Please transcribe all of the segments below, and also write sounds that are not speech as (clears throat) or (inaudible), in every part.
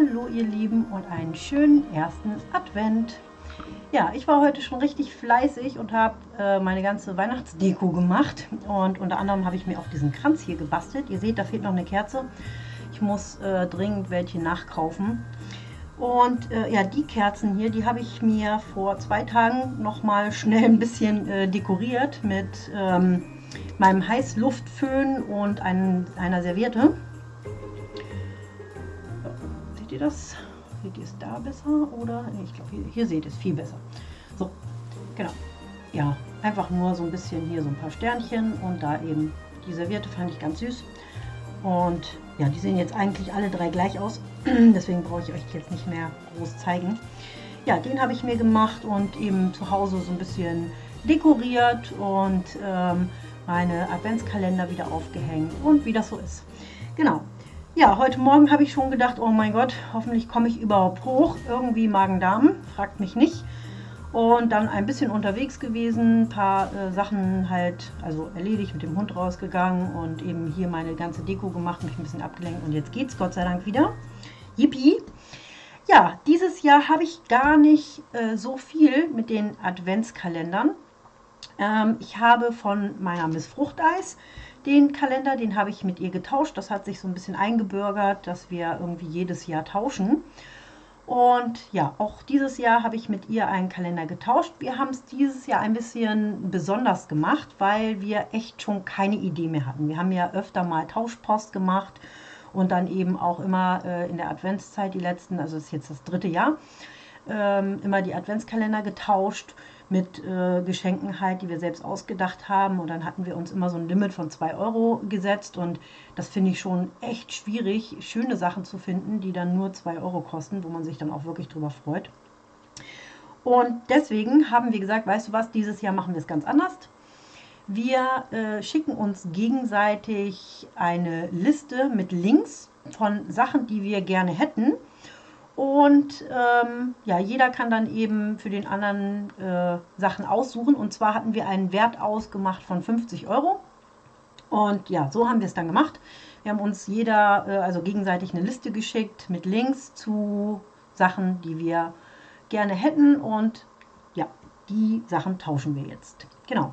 Hallo ihr Lieben und einen schönen ersten Advent. Ja, ich war heute schon richtig fleißig und habe äh, meine ganze Weihnachtsdeko gemacht. Und unter anderem habe ich mir auch diesen Kranz hier gebastelt. Ihr seht, da fehlt noch eine Kerze. Ich muss äh, dringend welche nachkaufen. Und äh, ja, die Kerzen hier, die habe ich mir vor zwei Tagen noch mal schnell ein bisschen äh, dekoriert mit ähm, meinem Heißluftföhn und ein, einer Serviette ihr das? Seht ihr es da besser oder? Nee, ich glaube, hier, hier seht ihr es viel besser. So, genau. Ja, einfach nur so ein bisschen hier so ein paar Sternchen und da eben die Serviette fand ich ganz süß. Und ja, die sehen jetzt eigentlich alle drei gleich aus. (clears throat) Deswegen brauche ich euch jetzt nicht mehr groß zeigen. Ja, den habe ich mir gemacht und eben zu Hause so ein bisschen dekoriert und ähm, meine Adventskalender wieder aufgehängt und wie das so ist. Genau, ja, heute Morgen habe ich schon gedacht, oh mein Gott, hoffentlich komme ich überhaupt hoch. Irgendwie Magen-Darm, fragt mich nicht. Und dann ein bisschen unterwegs gewesen, ein paar äh, Sachen halt, also erledigt, mit dem Hund rausgegangen und eben hier meine ganze Deko gemacht, mich ein bisschen abgelenkt und jetzt geht's Gott sei Dank wieder. Yippie! Ja, dieses Jahr habe ich gar nicht äh, so viel mit den Adventskalendern. Ähm, ich habe von meiner Miss Fruchteis den Kalender, den habe ich mit ihr getauscht. Das hat sich so ein bisschen eingebürgert, dass wir irgendwie jedes Jahr tauschen. Und ja, auch dieses Jahr habe ich mit ihr einen Kalender getauscht. Wir haben es dieses Jahr ein bisschen besonders gemacht, weil wir echt schon keine Idee mehr hatten. Wir haben ja öfter mal Tauschpost gemacht und dann eben auch immer äh, in der Adventszeit, die letzten, also ist jetzt das dritte Jahr, ähm, immer die Adventskalender getauscht mit äh, Geschenken halt, die wir selbst ausgedacht haben. Und dann hatten wir uns immer so ein Limit von 2 Euro gesetzt. Und das finde ich schon echt schwierig, schöne Sachen zu finden, die dann nur 2 Euro kosten, wo man sich dann auch wirklich drüber freut. Und deswegen haben wir gesagt, weißt du was, dieses Jahr machen wir es ganz anders. Wir äh, schicken uns gegenseitig eine Liste mit Links von Sachen, die wir gerne hätten und ähm, ja, jeder kann dann eben für den anderen äh, Sachen aussuchen. Und zwar hatten wir einen Wert ausgemacht von 50 Euro. Und ja, so haben wir es dann gemacht. Wir haben uns jeder, äh, also gegenseitig eine Liste geschickt mit Links zu Sachen, die wir gerne hätten. Und ja, die Sachen tauschen wir jetzt. Genau.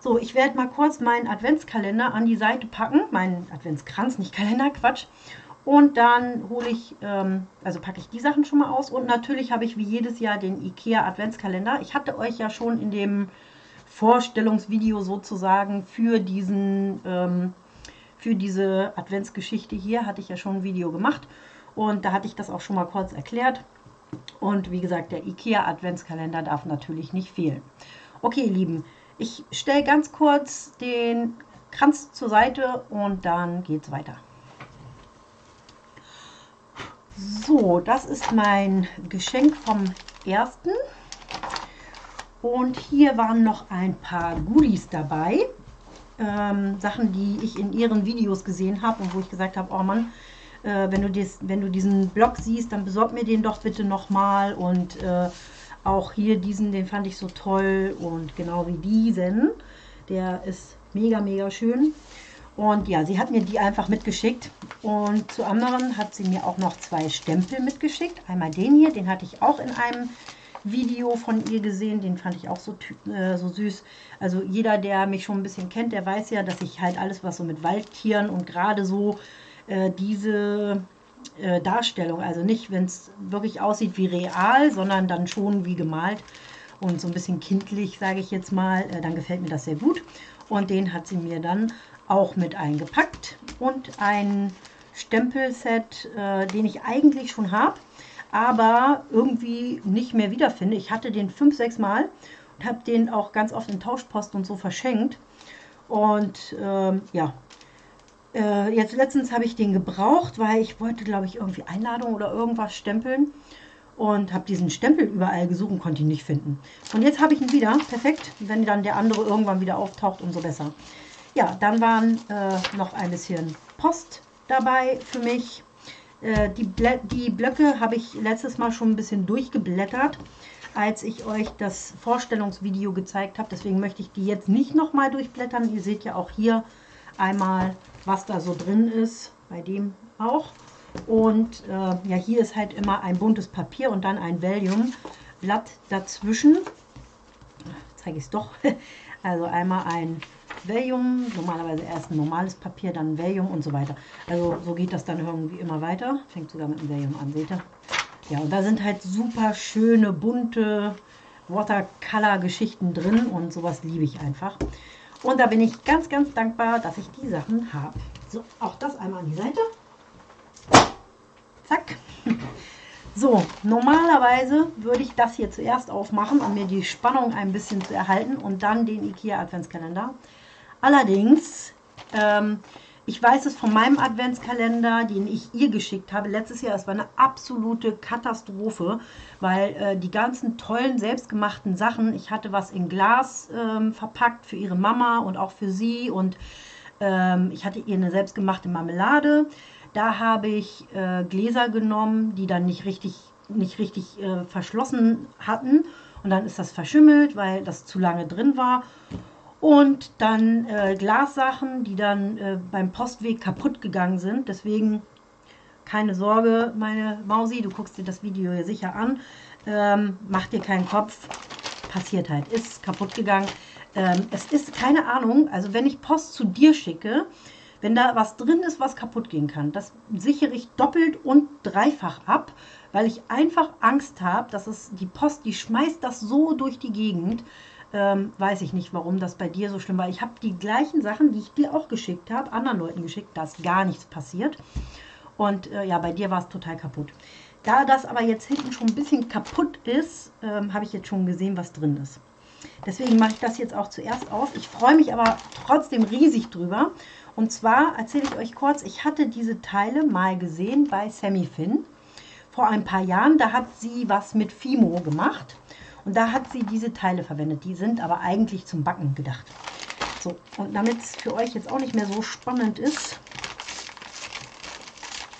So, ich werde mal kurz meinen Adventskalender an die Seite packen. Meinen Adventskranz, nicht Kalender, Quatsch. Und dann hole ich, ähm, also packe ich die Sachen schon mal aus. Und natürlich habe ich wie jedes Jahr den IKEA Adventskalender. Ich hatte euch ja schon in dem Vorstellungsvideo sozusagen für diesen, ähm, für diese Adventsgeschichte hier, hatte ich ja schon ein Video gemacht. Und da hatte ich das auch schon mal kurz erklärt. Und wie gesagt, der IKEA Adventskalender darf natürlich nicht fehlen. Okay, ihr Lieben, ich stelle ganz kurz den Kranz zur Seite und dann geht es weiter. So, das ist mein Geschenk vom ersten. Und hier waren noch ein paar Goodies dabei. Ähm, Sachen, die ich in ihren Videos gesehen habe und wo ich gesagt habe, oh Mann, äh, wenn, du dies, wenn du diesen Blog siehst, dann besorg mir den doch bitte nochmal. Und äh, auch hier diesen, den fand ich so toll. Und genau wie diesen, der ist mega, mega schön. Und ja, sie hat mir die einfach mitgeschickt. Und zu anderen hat sie mir auch noch zwei Stempel mitgeschickt. Einmal den hier, den hatte ich auch in einem Video von ihr gesehen. Den fand ich auch so, äh, so süß. Also jeder, der mich schon ein bisschen kennt, der weiß ja, dass ich halt alles, was so mit Waldtieren und gerade so äh, diese äh, Darstellung, also nicht, wenn es wirklich aussieht wie real, sondern dann schon wie gemalt und so ein bisschen kindlich, sage ich jetzt mal, äh, dann gefällt mir das sehr gut. Und den hat sie mir dann auch mit eingepackt und ein Stempelset, äh, den ich eigentlich schon habe, aber irgendwie nicht mehr wiederfinde. Ich hatte den fünf, sechs Mal und habe den auch ganz oft in Tauschpost und so verschenkt. Und ähm, ja, äh, jetzt letztens habe ich den gebraucht, weil ich wollte, glaube ich, irgendwie Einladung oder irgendwas stempeln und habe diesen Stempel überall gesucht und konnte ihn nicht finden. Und jetzt habe ich ihn wieder. Perfekt. Wenn dann der andere irgendwann wieder auftaucht, umso besser. Ja, dann waren äh, noch ein bisschen Post dabei für mich. Äh, die, die Blöcke habe ich letztes Mal schon ein bisschen durchgeblättert, als ich euch das Vorstellungsvideo gezeigt habe. Deswegen möchte ich die jetzt nicht nochmal durchblättern. Ihr seht ja auch hier einmal, was da so drin ist, bei dem auch. Und äh, ja, hier ist halt immer ein buntes Papier und dann ein Valium-Blatt dazwischen. Zeige ich es doch. (laughs) Also einmal ein Valium, normalerweise erst ein normales Papier, dann Valium und so weiter. Also so geht das dann irgendwie immer weiter. Fängt sogar mit dem Valium an, seht ihr? Ja, und da sind halt super schöne, bunte Watercolor-Geschichten drin und sowas liebe ich einfach. Und da bin ich ganz, ganz dankbar, dass ich die Sachen habe. So, auch das einmal an die Seite. Zack. (laughs) So, normalerweise würde ich das hier zuerst aufmachen, um mir die Spannung ein bisschen zu erhalten und dann den IKEA Adventskalender. Allerdings, ähm, ich weiß es von meinem Adventskalender, den ich ihr geschickt habe, letztes Jahr, es war eine absolute Katastrophe, weil äh, die ganzen tollen, selbstgemachten Sachen, ich hatte was in Glas ähm, verpackt für ihre Mama und auch für sie und ähm, ich hatte ihr eine selbstgemachte Marmelade, da habe ich äh, Gläser genommen, die dann nicht richtig, nicht richtig äh, verschlossen hatten. Und dann ist das verschimmelt, weil das zu lange drin war. Und dann äh, Glassachen, die dann äh, beim Postweg kaputt gegangen sind. Deswegen keine Sorge, meine Mausi, du guckst dir das Video hier sicher an. Ähm, mach dir keinen Kopf. Passiert halt, ist kaputt gegangen. Ähm, es ist keine Ahnung, also wenn ich Post zu dir schicke, wenn da was drin ist, was kaputt gehen kann, das sichere ich doppelt und dreifach ab, weil ich einfach Angst habe, dass es die Post, die schmeißt das so durch die Gegend. Ähm, weiß ich nicht, warum das bei dir so schlimm war. Ich habe die gleichen Sachen, die ich dir auch geschickt habe, anderen Leuten geschickt, da ist gar nichts passiert. Und äh, ja, bei dir war es total kaputt. Da das aber jetzt hinten schon ein bisschen kaputt ist, ähm, habe ich jetzt schon gesehen, was drin ist. Deswegen mache ich das jetzt auch zuerst auf. Ich freue mich aber trotzdem riesig drüber. Und zwar erzähle ich euch kurz, ich hatte diese Teile mal gesehen bei Sammy Finn vor ein paar Jahren. Da hat sie was mit Fimo gemacht und da hat sie diese Teile verwendet. Die sind aber eigentlich zum Backen gedacht. So, und damit es für euch jetzt auch nicht mehr so spannend ist,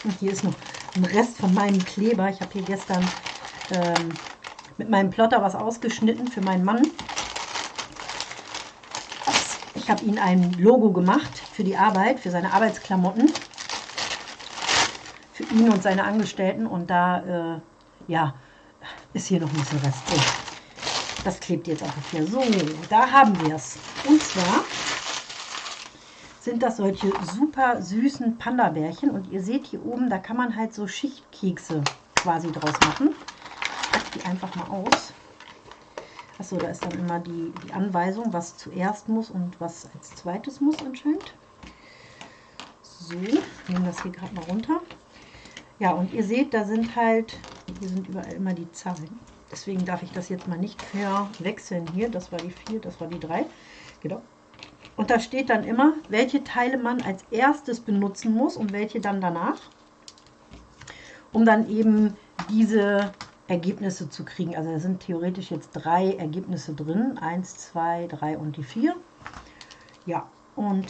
und hier ist noch ein Rest von meinem Kleber. Ich habe hier gestern ähm, mit meinem Plotter was ausgeschnitten für meinen Mann. Ich habe ihm ein Logo gemacht für die Arbeit, für seine Arbeitsklamotten. Für ihn und seine Angestellten. Und da, äh, ja, ist hier noch ein bisschen Rest. So, das klebt jetzt einfach hier. So, da haben wir es. Und zwar sind das solche super süßen Panda-Bärchen. Und ihr seht hier oben, da kann man halt so Schichtkekse quasi draus machen. Ich packe die einfach mal aus. Achso, da ist dann immer die, die Anweisung, was zuerst muss und was als zweites muss anscheinend. So, nehmen das hier gerade mal runter. Ja, und ihr seht, da sind halt, hier sind überall immer die Zahlen. Deswegen darf ich das jetzt mal nicht verwechseln hier. Das war die 4, das war die 3. Genau. Und da steht dann immer, welche Teile man als erstes benutzen muss und welche dann danach. Um dann eben diese Ergebnisse zu kriegen. Also es sind theoretisch jetzt drei Ergebnisse drin. Eins, zwei, drei und die vier. Ja, und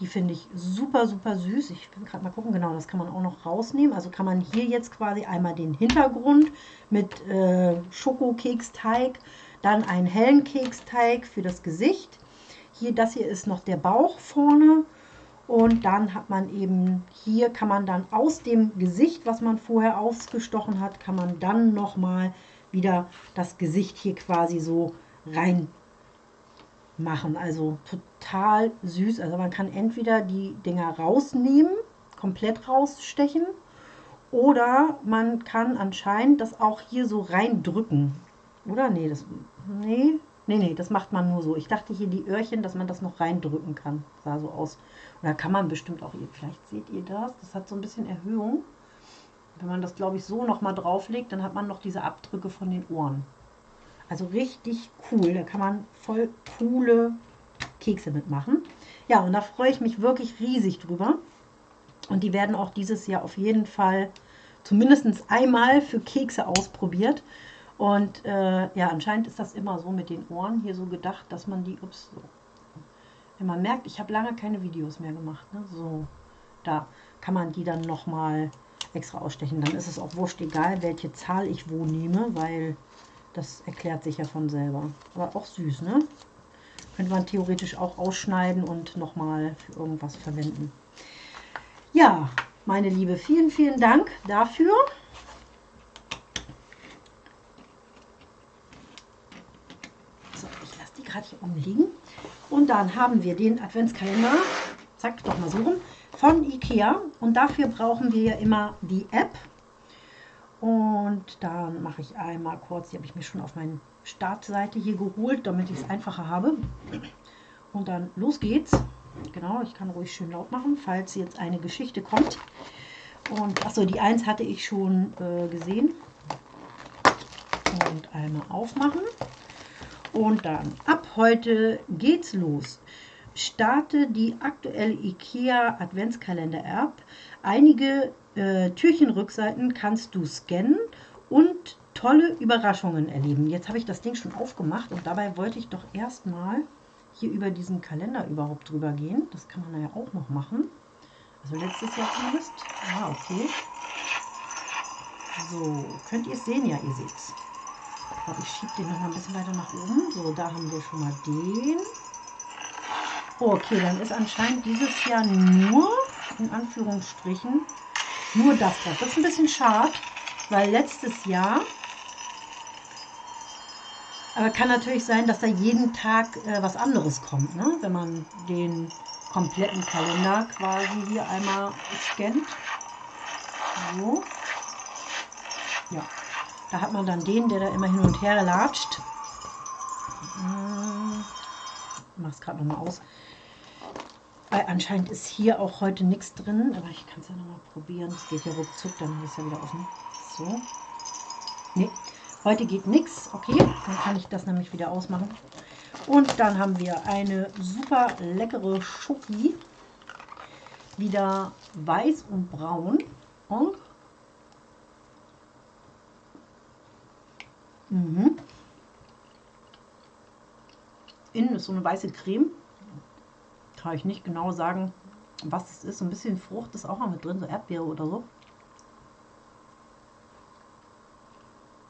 die finde ich super, super süß. Ich will gerade mal gucken, genau, das kann man auch noch rausnehmen. Also kann man hier jetzt quasi einmal den Hintergrund mit äh, Schokokeksteig, dann einen hellen Keksteig für das Gesicht. Hier, das hier ist noch der Bauch vorne und dann hat man eben, hier kann man dann aus dem Gesicht, was man vorher ausgestochen hat, kann man dann nochmal wieder das Gesicht hier quasi so rein machen. Also total süß. Also man kann entweder die Dinger rausnehmen, komplett rausstechen, oder man kann anscheinend das auch hier so reindrücken. Oder? Nee, das. Nee, Nee, nee, das macht man nur so. Ich dachte hier die Öhrchen, dass man das noch reindrücken kann. Sah so aus. Da kann man bestimmt auch, vielleicht seht ihr das, das hat so ein bisschen Erhöhung. Wenn man das, glaube ich, so nochmal drauflegt, dann hat man noch diese Abdrücke von den Ohren. Also richtig cool. Da kann man voll coole Kekse mitmachen. Ja, und da freue ich mich wirklich riesig drüber. Und die werden auch dieses Jahr auf jeden Fall zumindest einmal für Kekse ausprobiert. Und äh, ja, anscheinend ist das immer so mit den Ohren hier so gedacht, dass man die, ups, so. Wenn man merkt, ich habe lange keine Videos mehr gemacht, ne? so, da kann man die dann nochmal extra ausstechen. Dann ist es auch wurscht egal, welche Zahl ich wo nehme, weil das erklärt sich ja von selber. Aber auch süß, ne? Könnte man theoretisch auch ausschneiden und nochmal für irgendwas verwenden. Ja, meine Liebe, vielen, vielen Dank dafür. So, ich lasse die gerade hier umliegen. Und dann haben wir den Adventskalender, zack, doch mal so rum, von Ikea. Und dafür brauchen wir ja immer die App. Und dann mache ich einmal kurz, die habe ich mir schon auf meine Startseite hier geholt, damit ich es einfacher habe. Und dann los geht's. Genau, ich kann ruhig schön laut machen, falls jetzt eine Geschichte kommt. Und achso, die 1 hatte ich schon äh, gesehen. Und einmal aufmachen. Und dann ab heute geht's los. Starte die aktuelle IKEA Adventskalender-App. Einige äh, Türchenrückseiten kannst du scannen und tolle Überraschungen erleben. Jetzt habe ich das Ding schon aufgemacht und dabei wollte ich doch erstmal hier über diesen Kalender überhaupt drüber gehen. Das kann man ja auch noch machen. Also letztes Jahr zumindest. Ah, okay. So, könnt ihr es sehen? Ja, ihr seht es. Ich schiebe den noch mal ein bisschen weiter nach oben. So, da haben wir schon mal den. Okay, dann ist anscheinend dieses Jahr nur, in Anführungsstrichen, nur das drauf. Das ist ein bisschen schade, weil letztes Jahr aber kann natürlich sein, dass da jeden Tag äh, was anderes kommt, ne? wenn man den kompletten Kalender quasi hier einmal scannt. So. Ja, da hat man dann den, der da immer hin und her latscht. Hm. Ich mache es gerade nochmal aus. Anscheinend ist hier auch heute nichts drin, aber ich kann es ja nochmal probieren. Es geht ja ruckzuck, dann ist ja wieder offen. So. Nee, Heute geht nichts. Okay, dann kann ich das nämlich wieder ausmachen. Und dann haben wir eine super leckere Schoki. Wieder weiß und braun. Und mhm. Innen ist so eine weiße Creme. Kann ich nicht genau sagen, was es ist. Ein bisschen Frucht ist auch noch mit drin, so Erdbeere oder so.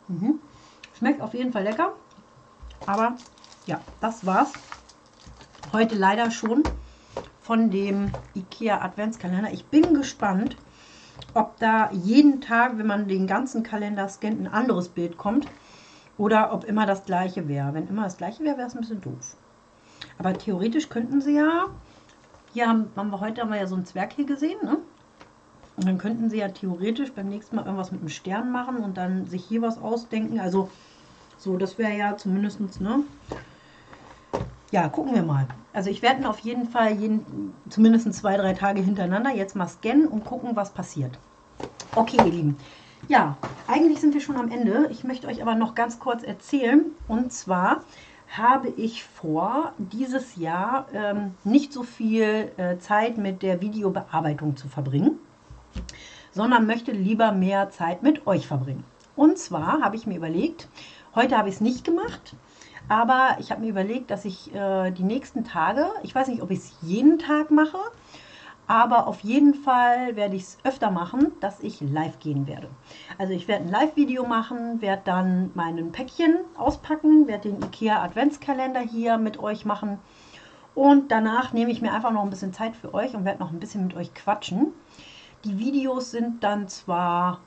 Mhm. Schmeckt auf jeden Fall lecker. Aber ja, das war's. Heute leider schon von dem IKEA Adventskalender. Ich bin gespannt, ob da jeden Tag, wenn man den ganzen Kalender scannt, ein anderes Bild kommt. Oder ob immer das gleiche wäre. Wenn immer das gleiche wäre, wäre es ein bisschen doof. Aber theoretisch könnten sie ja, hier haben, haben wir heute haben wir ja so einen Zwerg hier gesehen, ne? Und dann könnten sie ja theoretisch beim nächsten Mal irgendwas mit einem Stern machen und dann sich hier was ausdenken. Also so, das wäre ja zumindest, ne? Ja, gucken wir mal. Also ich werde auf jeden Fall jeden, zumindest zwei, drei Tage hintereinander jetzt mal scannen und gucken, was passiert. Okay, ihr Lieben. Ja, eigentlich sind wir schon am Ende. Ich möchte euch aber noch ganz kurz erzählen. Und zwar habe ich vor, dieses Jahr ähm, nicht so viel äh, Zeit mit der Videobearbeitung zu verbringen sondern möchte lieber mehr Zeit mit euch verbringen. Und zwar habe ich mir überlegt, heute habe ich es nicht gemacht, aber ich habe mir überlegt, dass ich äh, die nächsten Tage, ich weiß nicht, ob ich es jeden Tag mache, aber auf jeden Fall werde ich es öfter machen, dass ich live gehen werde. Also ich werde ein Live-Video machen, werde dann meinen Päckchen auspacken, werde den IKEA Adventskalender hier mit euch machen und danach nehme ich mir einfach noch ein bisschen Zeit für euch und werde noch ein bisschen mit euch quatschen. Die Videos sind dann zwar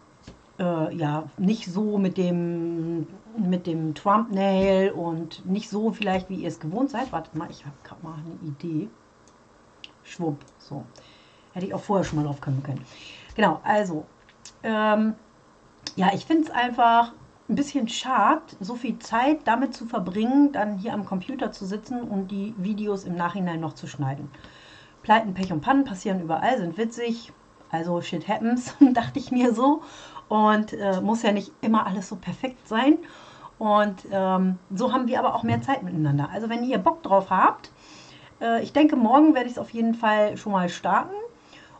äh, ja nicht so mit dem mit dem Thumbnail und nicht so vielleicht, wie ihr es gewohnt seid. Wartet mal, ich habe gerade mal eine Idee. Schwupp, so. Hätte ich auch vorher schon mal drauf kommen können. Genau, also, ähm, ja, ich finde es einfach ein bisschen schade, so viel Zeit damit zu verbringen, dann hier am Computer zu sitzen und die Videos im Nachhinein noch zu schneiden. Pleiten, Pech und Pannen passieren überall, sind witzig, also shit happens, (laughs) dachte ich mir so. Und äh, muss ja nicht immer alles so perfekt sein. Und ähm, so haben wir aber auch mehr Zeit miteinander. Also wenn ihr Bock drauf habt, äh, ich denke, morgen werde ich es auf jeden Fall schon mal starten.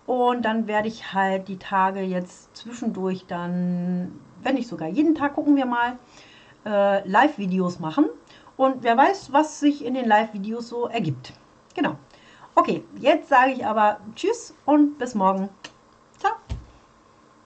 Und dann werde ich halt die Tage jetzt zwischendurch dann, wenn nicht sogar jeden Tag, gucken wir mal, äh, Live-Videos machen. Und wer weiß, was sich in den Live-Videos so ergibt. Genau. Okay, jetzt sage ich aber Tschüss und bis morgen.